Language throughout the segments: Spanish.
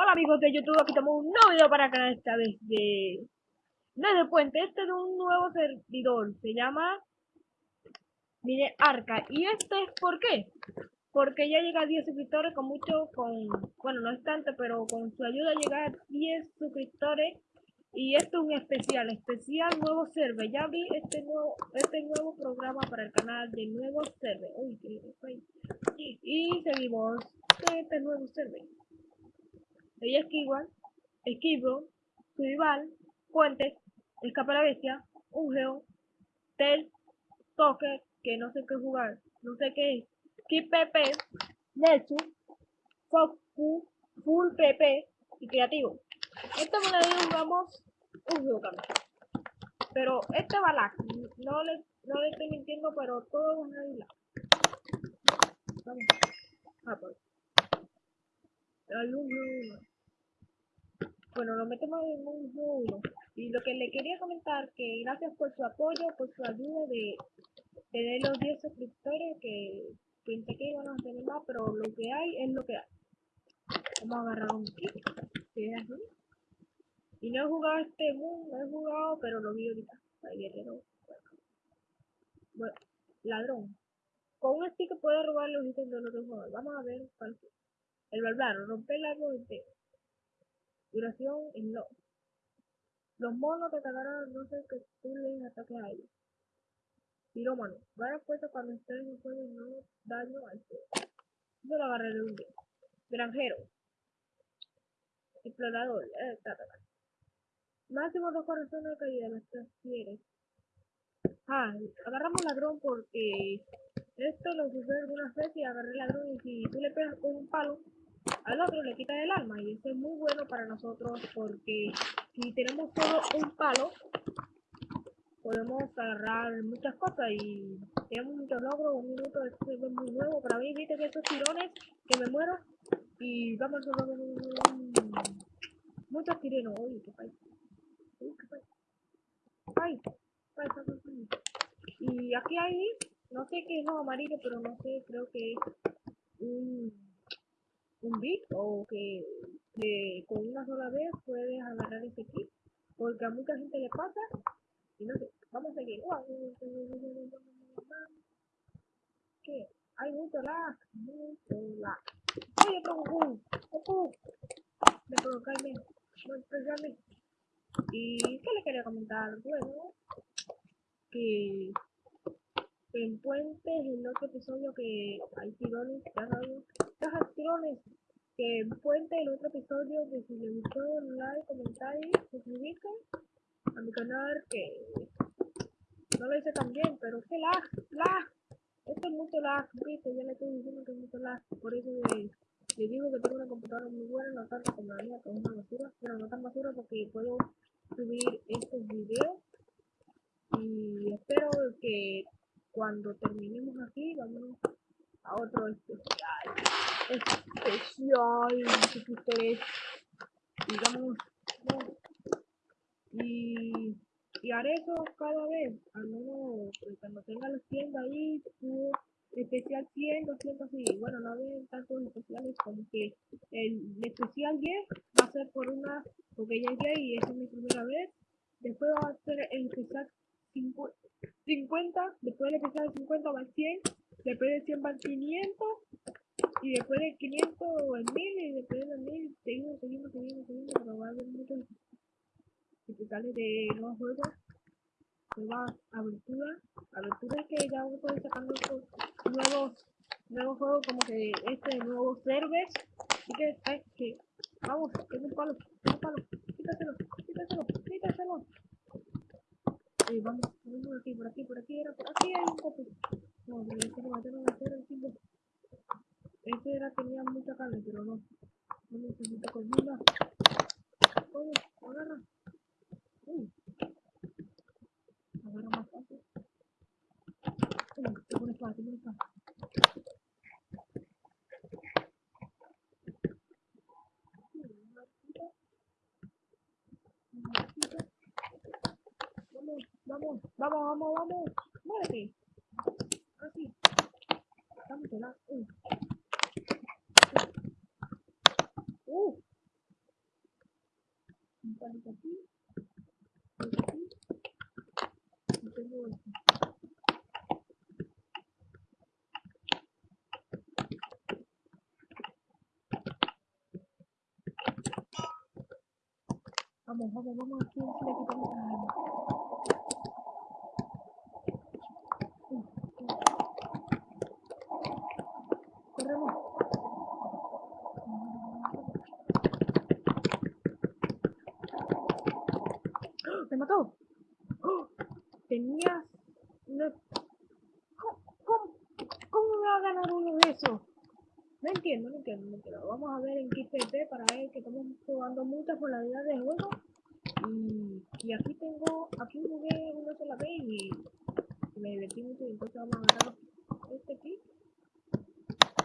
Hola amigos de YouTube, aquí estamos un nuevo video para acá esta vez de... Desde Puente, este es un nuevo servidor, se llama... Mire Arca, y este es ¿por qué? Porque ya llega a 10 suscriptores con mucho, con... Bueno, no es tanto, pero con su ayuda llega a 10 suscriptores y esto es un especial, especial nuevo server. Ya vi este nuevo, este nuevo programa para el canal de nuevo server. Uy, y, y seguimos este nuevo server. Ella esquiva, esquivo, survival, puente, escapa la bestia, un geo, tel, toque, que no sé qué jugar, no sé qué es, keep pp, nexus, full, full pp y creativo. Esta me la jugamos un juego Pero este va lag, no le, no le estoy mintiendo, pero todo ir lag. Vamos. Ah, pues. Bueno, lo metemos en un juego. Y lo que le quería comentar, que gracias por su apoyo, por su ayuda de tener los 10 suscriptores, que pensé que iban a tener más, pero lo que hay es lo que hay. Vamos a agarrar un kit. Y no he jugado este mundo, no he jugado, pero lo vi ahorita. Guerrero. Bueno, ladrón. Con un stick puede robar los ítems de los otros jugadores. Vamos a ver cuál es. El barbaro, romper el árbol entero. Duración en no. Los monos te atacarán no sé que tú les ataques a ellos. Pirómano. Varias fuerzas cuando estén en juego y no daño al fuego. Yo lo agarré de un día. Granjero. Explorador. Eh, Máximo dos corazones de caída, las transfieres. Ah, agarramos ladrón porque esto lo usé algunas veces y agarré ladrón y si tú le pegas con un palo al otro le quita el alma y eso es muy bueno para nosotros porque si tenemos solo un palo podemos agarrar muchas cosas y tenemos muchos logros, un minuto es muy nuevo para mí, viste que esos tirones que me muero y vamos a muchos tirenos, uy, qué país. Ay, Y aquí hay, no sé qué es lo amarillo, pero no sé, creo que es un, un bit o que, con una sola vez puedes agarrar ese kit. Porque a mucha gente le pasa y no sé, vamos a seguir. ¿Qué? Hay mucho lag, mucho lag. Oye, Goku, Goku. Me provocarme, me y qué le quería comentar, bueno, que en Puentes, en otro episodio que hay tirones, ya hay tirones, que en Puente, el otro episodio, que si les gustó, like, comentario, suscribirse a mi canal, que no lo hice tan bien, pero que lag, lag, esto es mucho lag, viste, ya le estoy diciendo que es mucho lag, por eso le, digo que tengo una computadora muy buena, no tanto como la mía, que es una basura, pero no tan basura porque puedo subir estos videos. Y espero que cuando terminemos aquí vamos a otro especial especial suscriptores digamos y, y haré eso cada vez al menos pues, cuando tenga los 100 ahí especial 100, 200 y bueno no hay tantos especiales como que el especial 10 va a ser por una porque ya llegué y esa es mi primera vez después va a ser el especial 50 después del especial 50 va a 100 después de 100 va a 500 y después de 500 el 1000 y después del 1000 seguimos seguimos seguimos seguimos pero va a haber muchos especiales de nuevos juegos nuevas aventuras aventuras que ya a ir sacando nuevos nuevos juegos como que este nuevo server así que es que vamos tengo un palo tengo un palo quítaselo quítaselo quítaselo. Eh, vamos vamos por aquí por aquí por aquí era por aquí hay un copo no pero este no va a hacer el tipo este era tenía mucha carne pero no. No necesito comida. Vamos agarra. Uy. Agarra más fácil tengo una espada tengo una espada Vamos, vamos, vamos, vamos. Muérete. Así. Estamos en la. Uh. Uh. palito aquí. Aquí. Y tengo este. Vamos, vamos, vamos aquí, si le quitamos a... Corremos. ¡Ah! ¡Me mató! ¡Oh! Tenías... una- ¿Cómo, cómo, me va a ganar uno de esos? No entiendo, no entiendo, no entiendo. Vamos a ver en qué XP para ver que estamos jugando muchas modalidades de juego. Y, aquí tengo, aquí jugué una sola vez y me divertí mucho y entonces vamos a agarrar este aquí.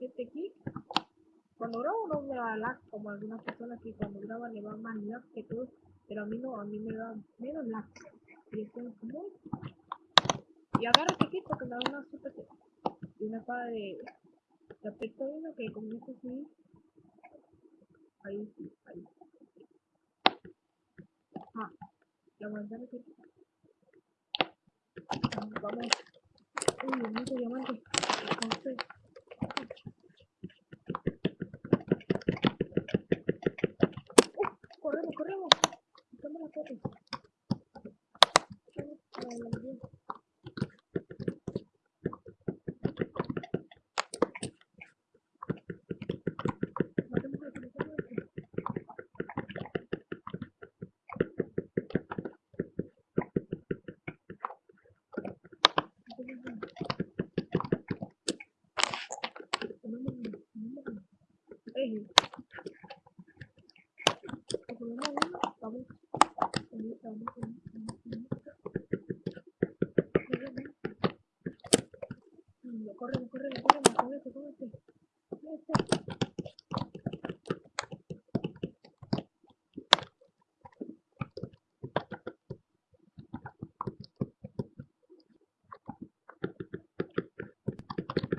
Este aquí. Cuando grabo no me da lag como algunas personas que cuando graban le va más lag que todo. Pero a mí no, a mí me da menos lag. Y es muy... Y agarro este aquí porque da una super y una espada de, aspecto uno que con esto sí. Ahí sí, ahí. Ah, la manzana que Vamos. Uy, mucho diamante. Corremos, corremos. La foto. Vamos a la bien. Matemos a este, matemos a este. Matemos a este. Tomemos uno, tomemos uno. Ey. Tomemos uno, vamos. Vamos, vamos, vamos, vamos, vamos. Corremos. Mm, este, con este. Con este.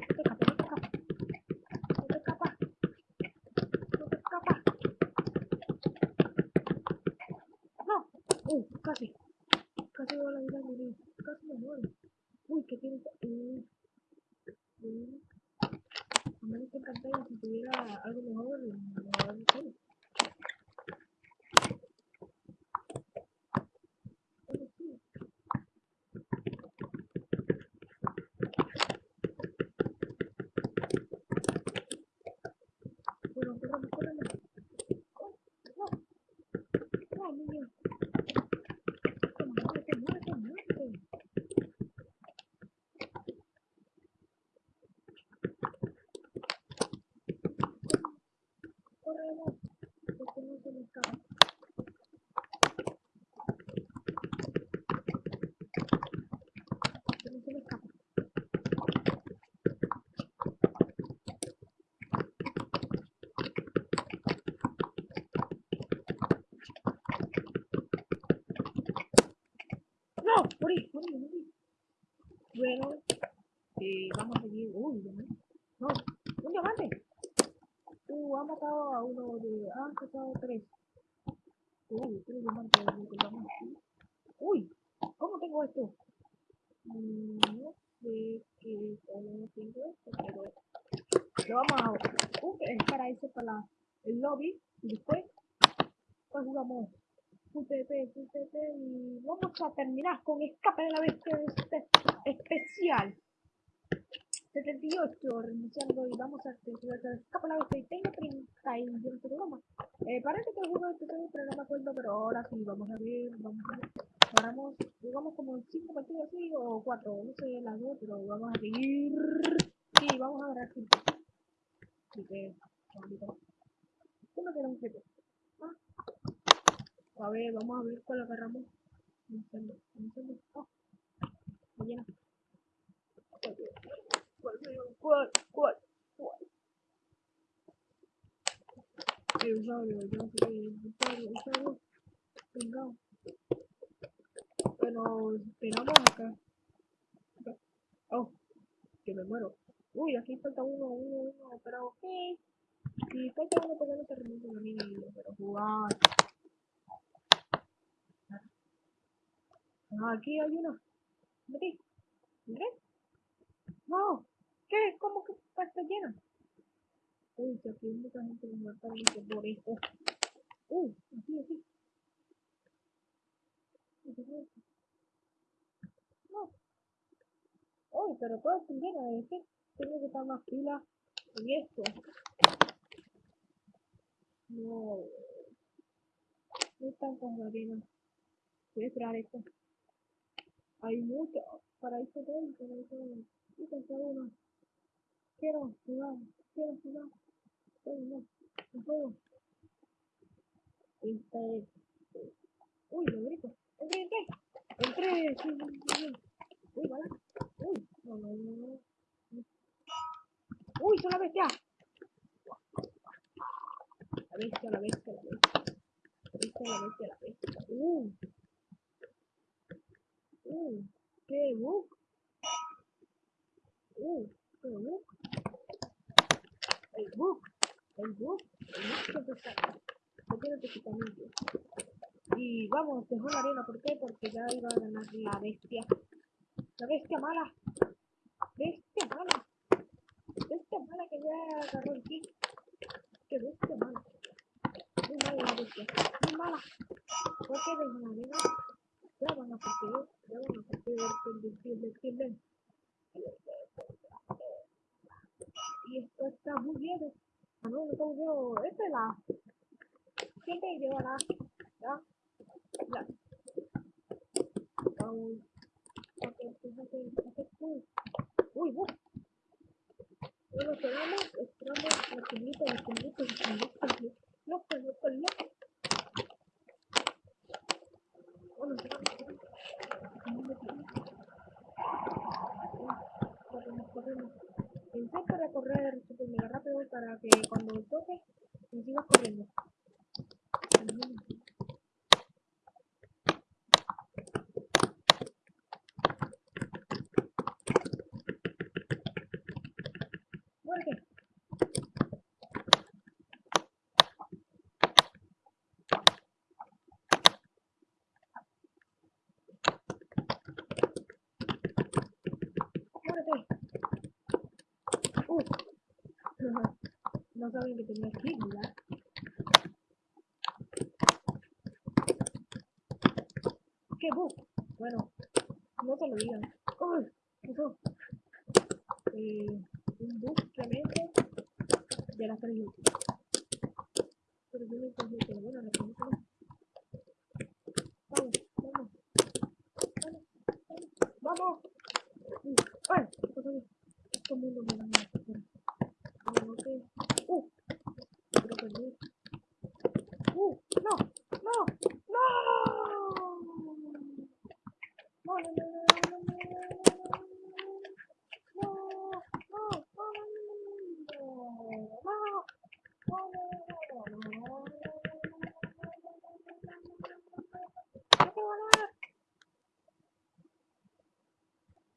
No te escapa, no te escapa. No te escapa. No te escapa. No. Uh, casi. Casi voy a la vida a morir. Casi me muero. Uy, que tiene. Uy. Uy. A menos que encantaría si tuviera algo mejor. No, no sé. Pero sí. Bueno, corremos, corremos. Oh, no. No, niño. Muévete, muévete, muévete. No se me no. No, morí. Bueno, eh, vamos a seguir. Uy, diamante. No, un diamante. Uh, ha matado a uno de. Ha matado a tres. Uy, tres diamantes. aquí. Uy, ¿cómo tengo esto? No sé qué cómo tengo esto, pero lo vamos a. Uh, es para eso, para el lobby. Y después, pues jugamos full PvP y vamos a terminar con escape de la bestia este especial 78 reiniciando y vamos a de la y tengo 30 y yo no sé qué broma. Eh, parece que el juego este tengo, pero no me acuerdo, pero ahora sí, vamos a ver, vamos a ver. Jugamos, jugamos como 5 partidos así o 4, no sé las dos, pero vamos a seguir. Sí, vamos a agarrar 5. Así que, ahorita. Uno que un jefe. Ah. A ver, vamos a ver cuál agarramos. Incendio, incendio. Oh, me llena. ¿Cuál, cuál, cuál, el usuario. Venga. Bueno, esperamos acá. Oh, que me muero. Uy, aquí falta uno, uno, uno, pero ok. Si falta uno, porque no se reinicia la mini, pero jugar. Ajá, aquí hay una. Metí. ¿Entré? No. ¿Qué? ¿Cómo que llena? Uy, si aquí hay mucha gente que mata por esto. Uy, aquí, aquí. No. Uy, pero todo está lleno. Es que tengo que estar más pila en esto. No. No tantas arenas. Voy a esperar esto. Hay mucho. Para esto todo, para esto. Y pensar uno. Quiero jugar. Quiero jugar. Quiero jugar. No puedo. Uy, lo grito. Entré, entré. Entré. Uy, vale. Uy, no, no, no. Uy, son la bestia. La bestia, la bestia, la bestia. La bestia, la bestia, la bestia. Uh. Uh. Qué bug. Uh. Qué bug. Bug. El bug. El bug está. No tiene que quitar Y vamos, dejó la arena. ¿Por qué? Porque ya iba a ganar la bestia. La bestia mala. Bestia mala. Bestia mala que ya agarró el kick. Qué bestia mala. Muy mala la bestia. Muy mala. ¿Por qué dejó la arena? Ya van a partir. Ya van a partir. Defienden. Y esto está no, no está muy bien. Esta es la. Siempre lleva la. Ya. Ya. Vamos. Uy, uy. Bueno, esperamos, esperamos la chulita, la chulita, loco, loco, loco. Bueno. Intenta recorrer super mega rápido para que cuando toque, sigas corriendo. Saben que tenía aquí, ¿verdad? ¿Qué bug? Bueno, no te lo digan. ¡Uy! Eso. Eh, un bug tremendo de la 3 Pero yo no encontré, bueno, la pregunta Vamos, vamos. Vamos, vamos. ¡Vamos! ¡Ay! ¿Qué pasó? Todo el mundo me da una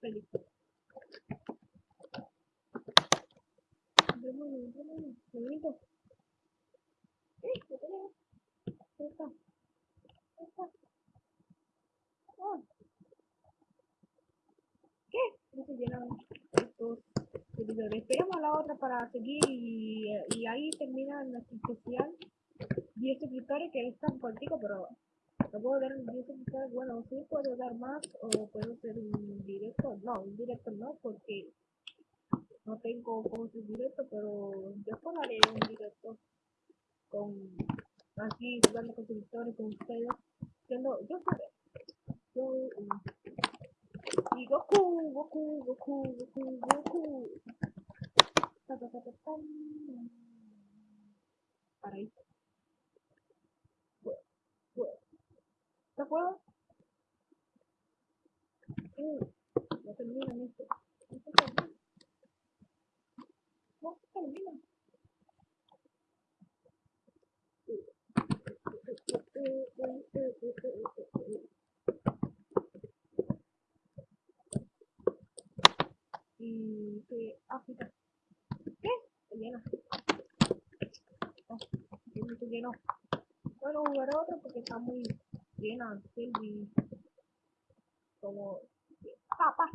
película. Demonio, demonio, ¡Eh! Ahí está. Ahí está. ¡Ah! ¿Qué? No se llenan estos seguidores. Esperamos a la otra para seguir y, y ahí termina nuestro especial. 10 suscriptores que es tan cortico, pero no puedo dar 10 suscriptores. Bueno, sí puedo dar más o puedo hacer un directo. No, un directo no, porque no tengo como hacer directo, pero yo haré un directo con aquí jugando con suscriptores con ustedes. Siendo, yo yo y Goku, Goku, Goku, Goku, Goku. Ta, ta, ta, ta, ta. Para ahí. ¿De acuerdo? Uh, no terminan esto. Y que África. ¿Qué? Se llena. No, llenó. Bueno, otro porque está muy llena Selvi como... ¡Papá!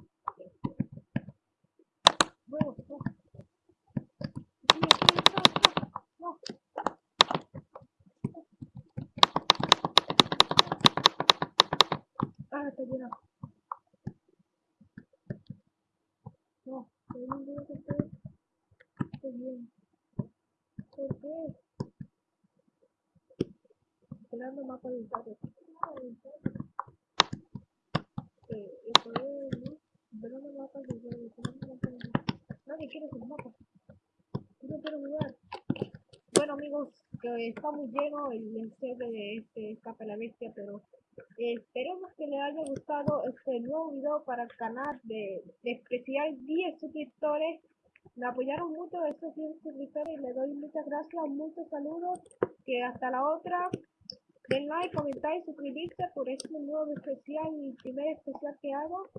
No, no. Sí, sí, no, no, no. Está lleno. No, hay ninguno que esté, esté bien. ¿Por qué? Esperando mapa de usuario. Eh. Nadie quiere sus mapas. Yo no. Bueno amigos, que está muy lleno el server de este Escape la Bestia, pero esperemos que les haya gustado este nuevo video para el canal de, de especial 10 suscriptores. Me apoyaron mucho esos 10 suscriptores y les doy muchas gracias, muchos saludos, que hasta la otra. Den like, comentar y suscribirse por este nuevo especial, mi primer especial que hago.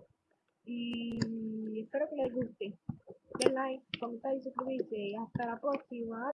Y espero que les guste. Den like, comentar y suscribirse. Y hasta la próxima.